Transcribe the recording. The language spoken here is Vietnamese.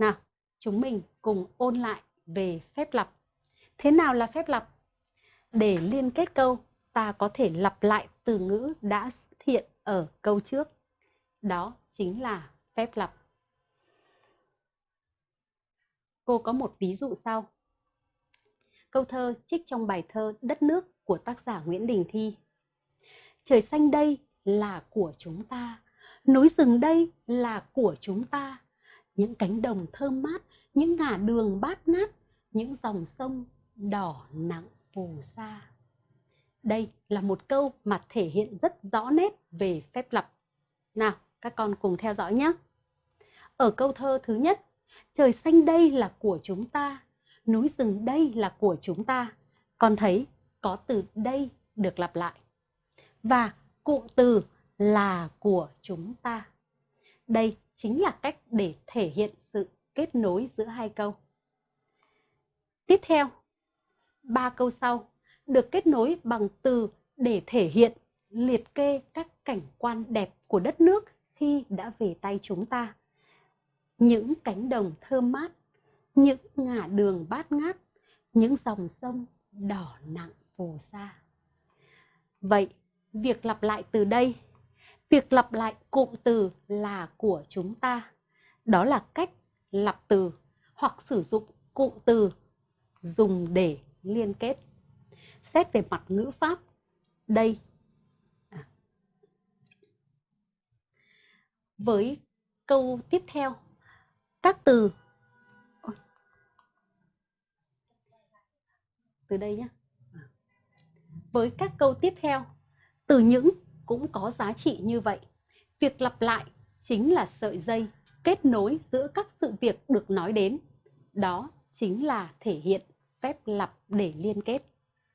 Nào, chúng mình cùng ôn lại về phép lặp. Thế nào là phép lặp? Để liên kết câu, ta có thể lặp lại từ ngữ đã xuất hiện ở câu trước. Đó chính là phép lặp. Cô có một ví dụ sau. Câu thơ trích trong bài thơ Đất nước của tác giả Nguyễn Đình Thi. Trời xanh đây là của chúng ta, núi rừng đây là của chúng ta, những cánh đồng thơm mát, những ngả đường bát ngát, những dòng sông đỏ nặng phù sa. Đây là một câu mà thể hiện rất rõ nét về phép lặp. Nào, các con cùng theo dõi nhé. Ở câu thơ thứ nhất, trời xanh đây là của chúng ta, núi rừng đây là của chúng ta. Con thấy có từ đây được lặp lại. Và cụm từ là của chúng ta. Đây chính là cách để thể hiện sự kết nối giữa hai câu. Tiếp theo, ba câu sau được kết nối bằng từ để thể hiện liệt kê các cảnh quan đẹp của đất nước khi đã về tay chúng ta. Những cánh đồng thơm mát, những ngả đường bát ngát, những dòng sông đỏ nặng phù sa. Vậy, việc lặp lại từ đây, việc lặp lại cụm từ là của chúng ta, đó là cách lặp từ hoặc sử dụng cụm từ dùng để liên kết. Xét về mặt ngữ pháp, đây. À. với câu tiếp theo các từ. Từ đây nhé à. với các câu tiếp theo từ những cũng có giá trị như vậy. Việc lặp lại chính là sợi dây kết nối giữa các sự việc được nói đến. Đó chính là thể hiện phép lặp để liên kết.